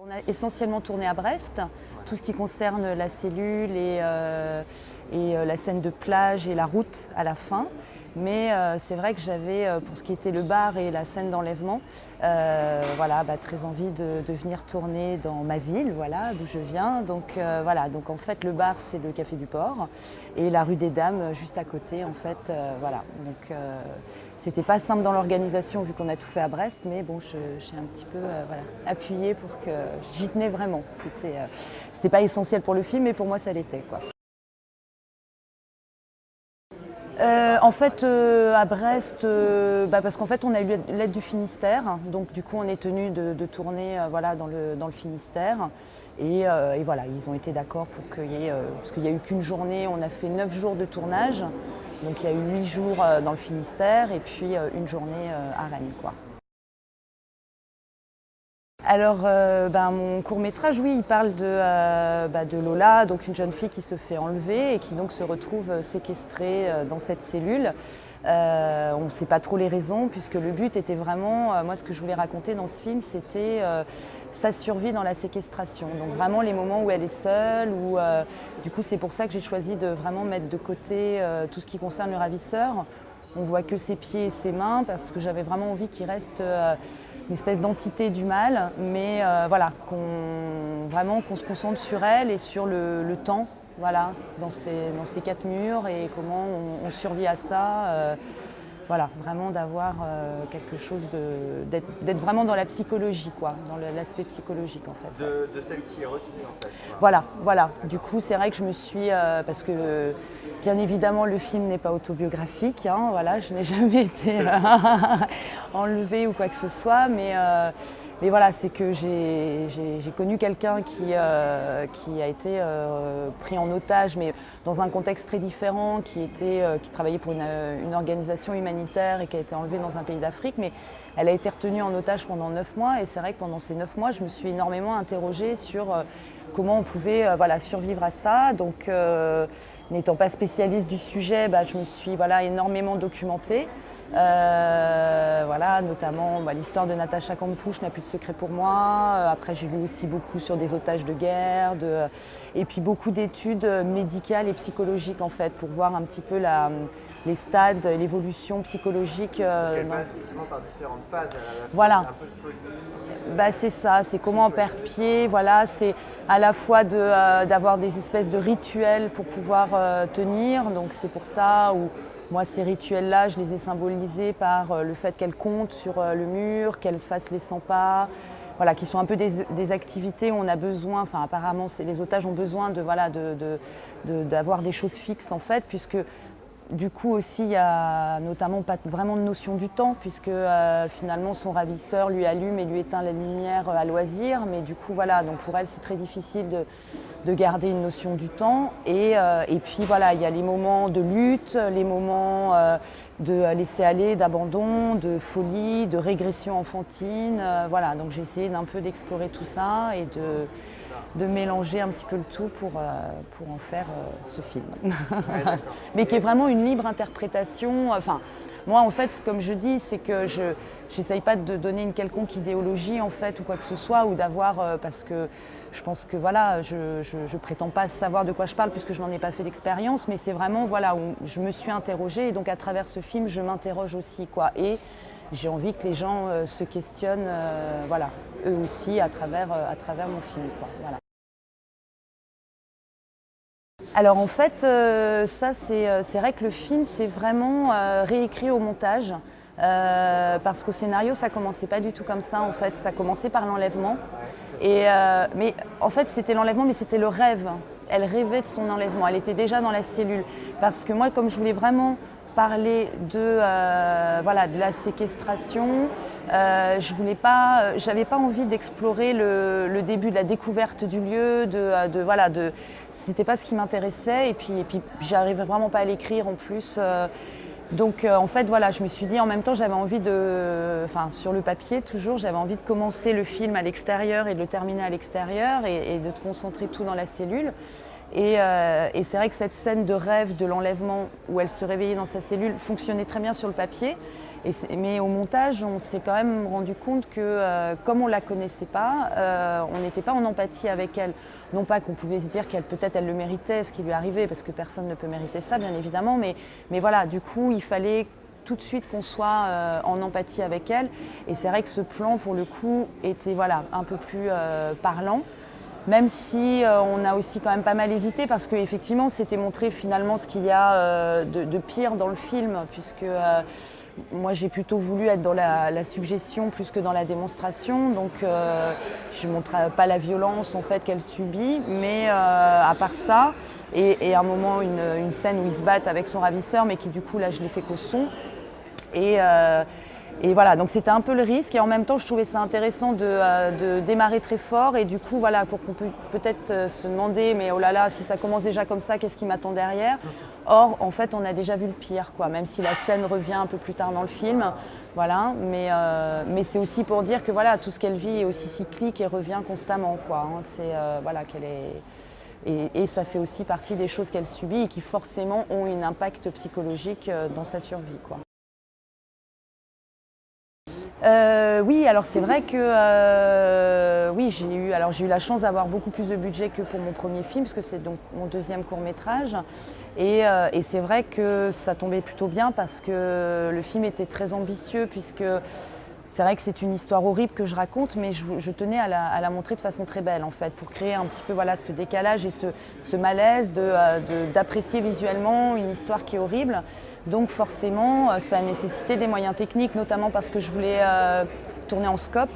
On a essentiellement tourné à Brest, tout ce qui concerne la cellule et, euh, et euh, la scène de plage et la route à la fin. Mais euh, c'est vrai que j'avais, euh, pour ce qui était le bar et la scène d'enlèvement, euh, voilà, bah, très envie de, de, venir tourner dans ma ville, voilà, d'où je viens. Donc euh, voilà, donc en fait le bar c'est le Café du Port et la rue des Dames juste à côté, en fait, euh, voilà. Donc c'était pas simple dans l'organisation vu qu'on a tout fait à Brest, mais bon, j'ai un petit peu voilà, appuyé pour que j'y tenais vraiment. C'était c'était pas essentiel pour le film, mais pour moi ça l'était, quoi. Euh, en fait, euh, à Brest, euh, bah parce qu'en fait, on a eu l'aide du Finistère. Donc, du coup, on est tenu de, tourner voilà, dans, le, Finistère. Et, voilà, ils ont été d'accord pour qu'il y ait... Parce qu'il n'y a eu qu'une journée, on a fait neuf jours de tournage. Donc, il y a eu huit jours dans le Finistère et puis une journée à Rennes. Alors, euh, ben, mon court métrage, oui, il parle de, euh, bah, de, Lola, donc une jeune fille qui se fait enlever et qui donc se retrouve séquestrée euh, dans cette cellule. Euh, on ne sait pas trop les raisons puisque le but était vraiment, euh, moi ce que je voulais raconter dans ce film, c'était euh, sa survie dans la séquestration. Donc vraiment les moments où elle est seule, où du coup c'est pour ça que j'ai choisi de vraiment mettre de côté tout ce qui concerne le ravisseur. On voit que ses pieds et ses mains parce que j'avais vraiment envie qu'il reste une espèce d'entité du mal, mais euh, voilà, qu'on vraiment qu'on se concentre sur elle et sur le, le temps, voilà, dans ces, dans ces, quatre murs et comment on, on survit à ça. Euh, voilà, vraiment d'avoir euh, quelque chose de. d'être vraiment dans la psychologie, quoi, dans l'aspect psychologique en fait. De, de, celle qui est retenue en fait. Voilà, voilà. Du coup, c'est vrai que je me suis. Euh, parce que, bien évidemment, le film n'est pas autobiographique, hein, voilà, je n'ai jamais été euh, enlevée ou quoi que ce soit, mais. Euh, mais voilà, c'est que j'ai connu quelqu'un qui, euh, qui a été euh, pris en otage, mais dans un contexte très différent, qui, était, euh, qui travaillait pour une, une, organisation humanitaire et qui a été enlevée dans un pays d'Afrique. Mais elle a été retenue en otage pendant neuf mois et c'est vrai que pendant ces neuf mois, je me suis énormément interrogée sur euh, comment on pouvait euh, voilà, survivre à ça. Donc, euh, n'étant pas spécialiste du sujet, bah, je me suis voilà, énormément documentée. Euh, voilà, notamment bah, l'histoire de Natacha Campouche n'a plus de secret pour moi. Euh, après, j'ai lu aussi beaucoup sur des otages de guerre, de... et puis beaucoup d'études médicales et psychologiques en fait, pour voir un petit peu la, les stades, l'évolution psychologique. Euh, Parce passe effectivement par différentes phases. voilà. Un peu de folie. Bah, c'est ça, c'est comment on perd pied, voilà, c'est à la fois d'avoir de, euh, des espèces de rituels pour pouvoir euh, tenir, donc c'est pour ça où moi, ces rituels-là, je les ai symbolisés par euh, le fait qu'elles comptent sur le mur, qu'elles fassent les 100 pas, voilà, qui sont un peu des, des activités où on a besoin, enfin apparemment les otages ont besoin de voilà d'avoir de, de, des choses fixes en fait, puisque du coup aussi, il n'y a notamment pas vraiment de notion du temps, puisque euh, finalement son ravisseur lui allume et lui éteint la lumière à loisir. Mais du coup, voilà, donc pour elle, c'est très difficile de, de, garder une notion du temps. Et, euh, et, puis voilà, il y a les moments de lutte, les moments euh, de laisser aller, d'abandon, de folie, de régression enfantine. Euh, voilà, donc j'ai essayé d'un peu d'explorer tout ça et de, de, mélanger un petit peu le tout pour, pour en faire ce film. Ouais, Mais qui est vraiment une libre interprétation. Enfin, moi, en fait, comme je dis, c'est que je n'essaye pas de donner une quelconque idéologie, en fait, ou quoi que ce soit, ou d'avoir, euh, parce que je pense que, voilà, je, je, prétends pas savoir de quoi je parle, puisque je n'en ai pas fait d'expérience, mais c'est vraiment, voilà, je me suis interrogée, et donc à travers ce film, je m'interroge aussi, quoi. Et j'ai envie que les gens euh, se questionnent, euh, voilà, eux aussi, à travers, à travers mon film, quoi. Voilà. Alors en fait, euh, ça c'est vrai que le film c'est vraiment euh, réécrit au montage. Euh, parce qu'au scénario ça commençait pas du tout comme ça en fait, ça commençait par l'enlèvement. Et mais en fait c'était l'enlèvement mais c'était le rêve. Elle rêvait de son enlèvement, elle était déjà dans la cellule. Parce que moi comme je voulais vraiment parler de, voilà, de la séquestration, euh, je voulais pas, pas envie d'explorer le, début de la découverte du lieu, de voilà, de, c'était pas ce qui m'intéressait et puis, et puis j'arrivais vraiment pas à l'écrire en plus. Euh, donc euh, en fait voilà, je me suis dit en même temps j'avais envie de, enfin sur le papier toujours, j'avais envie de commencer le film à l'extérieur et de le terminer à l'extérieur et, et, de te concentrer tout dans la cellule. Et, euh, et c'est vrai que cette scène de rêve de l'enlèvement où elle se réveillait dans sa cellule fonctionnait très bien sur le papier. Mais au montage, on s'est quand même rendu compte que euh, comme on la connaissait pas, euh, on n'était pas en empathie avec elle. Non pas qu'on pouvait se dire qu'elle peut-être elle le méritait, ce qui lui arrivait, parce que personne ne peut mériter ça, bien évidemment. Mais, voilà, du coup, il fallait tout de suite qu'on soit en empathie avec elle. Et c'est vrai que ce plan, pour le coup, était voilà, un peu plus parlant. Même si euh, on a aussi quand même pas mal hésité parce qu'effectivement c'était montré finalement ce qu'il y a euh, de, de pire dans le film puisque euh, moi j'ai plutôt voulu être dans la, la suggestion plus que dans la démonstration. Donc euh, je ne montre pas la violence en fait qu'elle subit mais euh, à part ça et, et à un moment une, une scène où ils se battent avec son ravisseur mais qui du coup là je l'ai fait qu'au son. Et, euh, et voilà, donc c'était un peu le risque. Et en même temps, je trouvais ça intéressant de, euh, de démarrer très fort. Et du coup, voilà, pour qu'on puisse peut-être euh, se demander, mais oh là là, si ça commence déjà comme ça, qu'est-ce qui m'attend derrière? Or, en fait, on a déjà vu le pire, quoi. Même si la scène revient un peu plus tard dans le film, voilà. Mais, euh, mais c'est aussi pour dire que voilà, tout ce qu'elle vit est aussi cyclique et revient constamment, quoi. hein. C'est euh, voilà qu'elle est. Et, et ça fait aussi partie des choses qu'elle subit et qui forcément ont un impact psychologique euh, dans sa survie, quoi. Euh, oui, alors c'est vrai que euh, oui, j'ai eu, eu la chance d'avoir beaucoup plus de budget que pour mon premier film, parce que c'est donc mon deuxième court métrage. Et, euh, et c'est vrai que ça tombait plutôt bien parce que le film était très ambitieux, puisque c'est vrai que c'est une histoire horrible que je raconte, mais je, tenais à la, montrer de façon très belle en fait, pour créer un petit peu voilà, ce décalage et ce, malaise euh, d'apprécier visuellement une histoire qui est horrible. Donc forcément, euh, ça a nécessité des moyens techniques, notamment parce que je voulais euh, tourner en scope.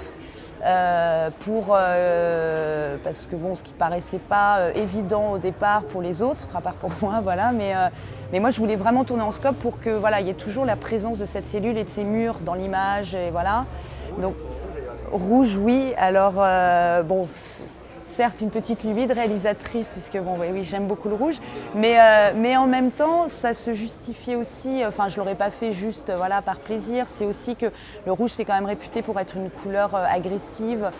Euh, pour, euh, parce que bon, ce qui paraissait pas euh, évident au départ pour les autres, à part pour moi, voilà, mais, mais moi je voulais vraiment tourner en scope pour que voilà, il y ait toujours la présence de cette cellule et de ces murs dans l'image, et voilà. Donc rouge, oui. Alors bon, certes une petite lubie réalisatrice, puisque bon, oui, j'aime beaucoup le rouge, mais, euh, en même temps, ça se justifiait aussi, enfin je l'aurais pas fait juste voilà, par plaisir, c'est aussi que le rouge c'est quand même réputé pour être une couleur euh, agressive,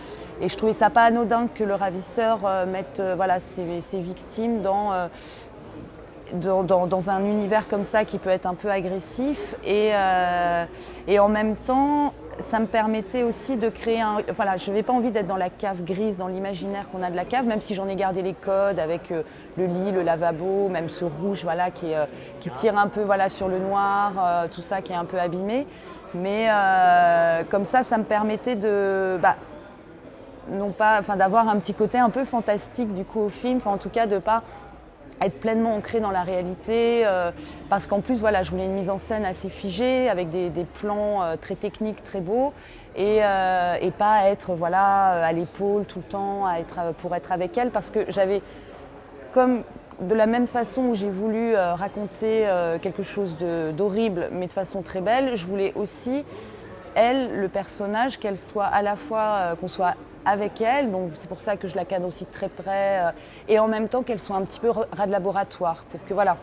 et je trouvais ça pas anodin que le ravisseur euh, mette voilà, ses, ses victimes dans... un univers comme ça qui peut être un peu agressif. Et en même temps ça me permettait aussi de créer un... Voilà, je n'avais pas envie d'être dans la cave grise, dans l'imaginaire qu'on a de la cave, même si j'en ai gardé les codes avec euh, le lit, le lavabo, même ce rouge voilà, qui, euh, tire un peu voilà, sur le noir, euh, tout ça qui est un peu abîmé. Mais comme ça, ça me permettait de... bah, non pas, enfin, d'avoir un petit côté un peu fantastique du coup au film, enfin, en tout cas de pas être pleinement ancré dans la réalité, euh, parce qu'en plus voilà, je voulais une mise en scène assez figée, avec des, plans euh, très techniques, très beaux, et, euh, pas être voilà, à l'épaule tout le temps, à être, pour être avec elle, parce que j'avais comme de la même façon où j'ai voulu raconter quelque chose d'horrible, mais de façon très belle, je voulais aussi elle, le personnage, qu'elle soit à la fois, euh, qu'on soit avec elle, donc c'est pour ça que je la cadre aussi très près, euh, et en même temps qu'elle soit un petit peu ras de laboratoire, pour que voilà,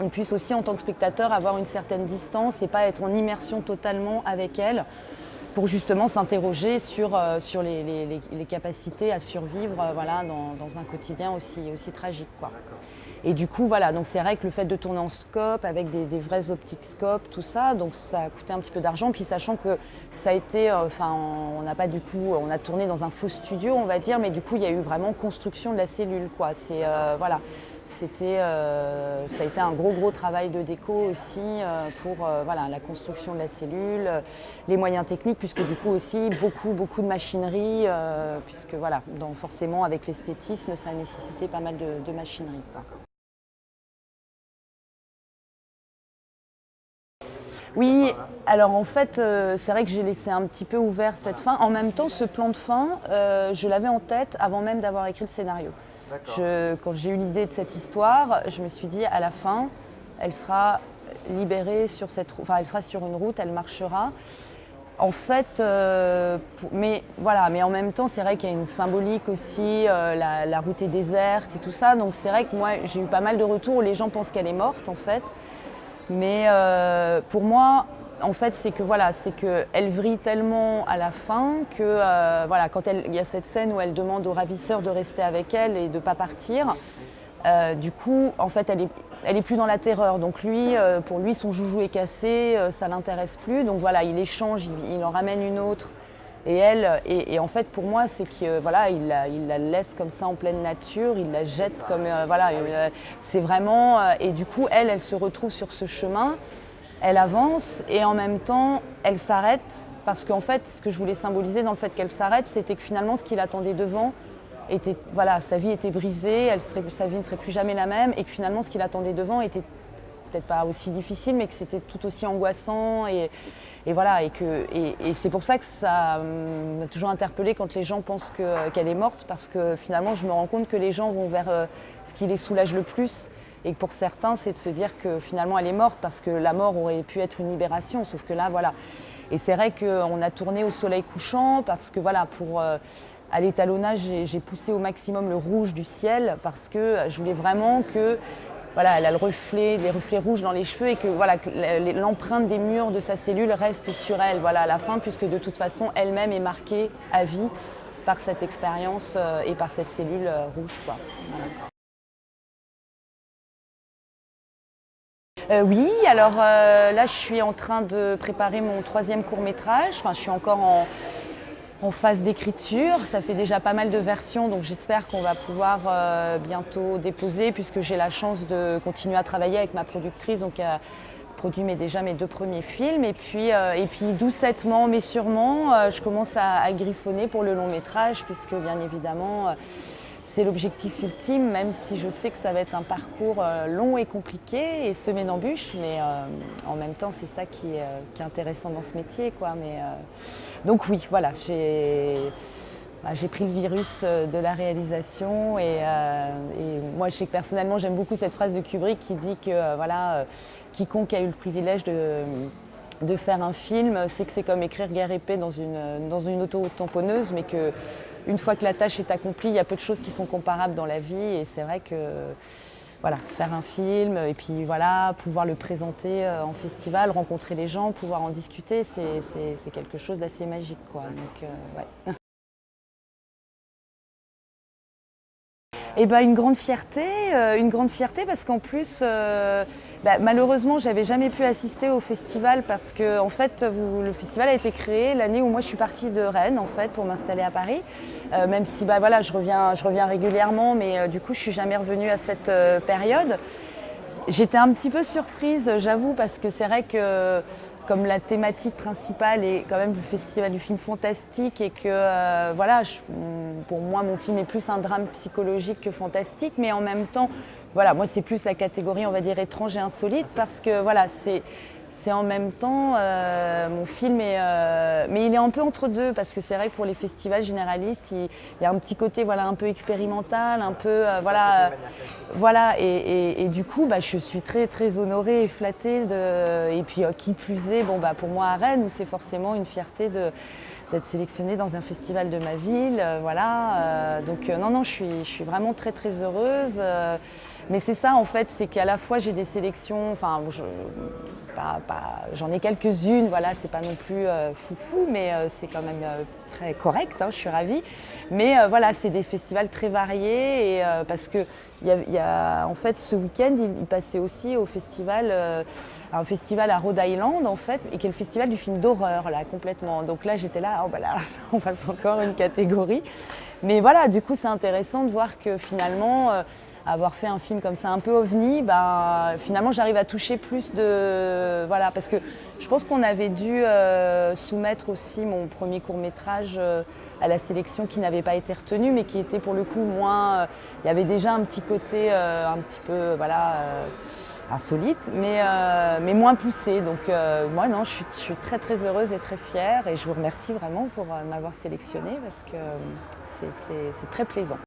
on puisse aussi en tant que spectateur avoir une certaine distance et pas être en immersion totalement avec elle, pour justement s'interroger sur, euh, sur les, les- capacités à survivre euh, voilà, dans, dans un quotidien aussi, aussi tragique. Quoi. Et du coup, voilà, donc c'est vrai que le fait de tourner en scope avec des, vrais optiques scope, tout ça, donc ça a coûté un petit peu d'argent. Puis sachant que ça a été, euh, enfin, on n'a pas du coup, on a tourné dans un faux studio, on va dire, mais du coup, il y a eu vraiment construction de la cellule, quoi. C'est voilà, euh, ça a été un gros gros travail de déco aussi euh, pour euh, la construction de la cellule, les moyens techniques, puisque du coup aussi beaucoup beaucoup de machinerie, puisque voilà, dans, forcément avec l'esthétisme, ça a nécessité pas mal de, machinerie. Oui, alors en fait, c'est vrai que j'ai laissé un petit peu ouvert cette fin. En même temps, ce plan de fin, je l'avais en tête avant même d'avoir écrit le scénario. Quand j'ai eu l'idée de cette histoire, je me suis dit à la fin, elle sera libérée sur cette route, enfin elle sera sur une route, elle marchera. En fait, euh, mais voilà, mais en même temps, c'est vrai qu'il y a une symbolique aussi, euh, la, la route est déserte et tout ça. Donc c'est vrai que moi, j'ai eu pas mal de retours où les gens pensent qu'elle est morte en fait. Mais euh, pour moi, en fait, c'est que voilà, c'est que elle vrille tellement à la fin que euh, voilà, quand il y a cette scène où elle demande au ravisseur de rester avec elle et de pas partir. Euh, du coup, en fait, elle est, elle est plus dans la terreur. Donc lui, euh, pour lui, son joujou est cassé, euh, ça l'intéresse plus. Donc voilà, il échange, il, en ramène une autre. Et elle, et, en fait, pour moi, c'est que voilà, il la, la laisse comme ça en pleine nature, il la jette comme voilà, c'est vraiment. et du coup, elle, elle se retrouve sur ce chemin, elle avance et en même temps, elle s'arrête parce qu'en fait, ce que je voulais symboliser dans le fait qu'elle s'arrête, c'était que finalement, ce qui l'attendait devant, était, voilà, sa vie était brisée, sa vie ne serait plus jamais la même, et que finalement ce qui l'attendait devant était peut-être pas aussi difficile, mais que c'était tout aussi angoissant. Et, voilà, et, c'est pour ça que ça m'a toujours interpellée quand les gens pensent que- qu'elle est morte, parce que finalement je me rends compte que les gens vont vers euh, ce qui les soulage le plus. Et pour certains, c'est de se dire que finalement elle est morte, parce que la mort aurait pu être une libération, sauf que là, voilà. Et c'est vrai qu'on a tourné au soleil couchant, parce que voilà, pour. euh, à l'étalonnage, j'ai poussé au maximum le rouge du ciel parce que je voulais vraiment que voilà, elle a le reflet, les reflets rouges dans les cheveux et que voilà, l'empreinte des murs de sa cellule reste sur elle voilà, à la fin, puisque de toute façon, elle-même est marquée à vie par cette expérience euh, et par cette cellule euh, rouge. Quoi. Voilà. Euh, oui, alors euh, là je suis en train de préparer mon troisième court métrage. Je suis encore en, phase d'écriture. Ça fait déjà pas mal de versions, donc j'espère qu'on va pouvoir euh, bientôt déposer, puisque j'ai la chance de continuer à travailler avec ma productrice, donc a produit déjà mes deux premiers films. Et puis, et doucettement, mais sûrement, je commence à, griffonner pour le long métrage, puisque bien évidemment, c'est l'objectif ultime, même si je sais que ça va être un parcours euh, long et compliqué et semé d'embûches, mais euh, en même temps, c'est ça qui est, euh, intéressant dans ce métier. Mais, donc oui, voilà, j'ai bah, pris le virus de la réalisation et, moi, je personnellement, j'aime beaucoup cette phrase de Kubrick qui dit que voilà, quiconque a eu le privilège de faire un film, c'est que c'est comme écrire guerre paix dans une, dans une auto-tamponneuse, mais que une fois que la tâche est accomplie, il y a peu de choses qui sont comparables dans la vie. Et c'est vrai que voilà, faire un film et puis voilà, pouvoir le présenter euh, en festival, rencontrer les gens, pouvoir en discuter, c'est- quelque chose d'assez magique. Quoi. Donc, euh, ouais. Eh ben, une grande fierté, euh, une grande fierté parce qu'en plus, euh, bah, malheureusement, j'avais jamais pu assister au festival parce que en fait, vous- le festival a été créé l'année où moi je suis partie de Rennes en fait pour m'installer à Paris. Euh, même si bah voilà, je reviens, je reviens régulièrement, mais euh, du coup, je suis jamais revenue à cette euh, période. J'étais un petit peu surprise, j'avoue, parce que c'est vrai que comme la thématique principale est quand même le festival du film fantastique et que euh, voilà, pour moi mon film est plus un drame psychologique que fantastique, mais en même temps, voilà, moi c'est plus la catégorie on va dire étrange et insolite parce que voilà, c'est c'est en même temps euh, mon film est euh, mais il est un peu entre deux parce que c'est vrai que pour les festivals généralistes il, il y a un petit côté voilà un peu expérimental un peu euh, voilà voilà, et, et- et du coup, bah, je suis très très honorée et flattée. De, et puis, qui plus est, bon, bah, pour moi à Rennes, où c'est forcément une fierté de- d'être sélectionnée dans un festival de ma ville. voilà, donc non, non, je suis, je suis vraiment très très heureuse. mais c'est ça en fait, c'est qu'à la fois j'ai des sélections, enfin, je- j'en ai quelques-unes, voilà, c'est pas non plus euh, foufou, mais euh, c'est quand même euh, très correct, hein, je suis ravie. Mais voilà, c'est des festivals très variés et parce que y a, en fait ce week-end, il, passait aussi au festival, un festival à Rhode Island en fait, et qui est le festival du film d'horreur là complètement. Donc là, j'étais là, oh bah là, on passe encore une catégorie. Mais voilà, du coup, c'est intéressant de voir que finalement, avoir fait un film comme ça un peu ovni, ben, finalement, j'arrive à toucher plus de. Voilà, parce que je pense qu'on avait dû euh, soumettre aussi mon premier court métrage à la sélection qui n'avait pas été retenu, mais qui était pour le coup moins. euh, il y avait déjà un petit côté euh, un petit peu, voilà. euh, insolite, mais, euh, mais moins poussé. Donc euh, moi, non, je suis, très très heureuse et très fière et je vous remercie vraiment pour euh, m'avoir sélectionnée parce que euh, c'est très plaisant.